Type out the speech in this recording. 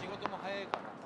仕事も早いから。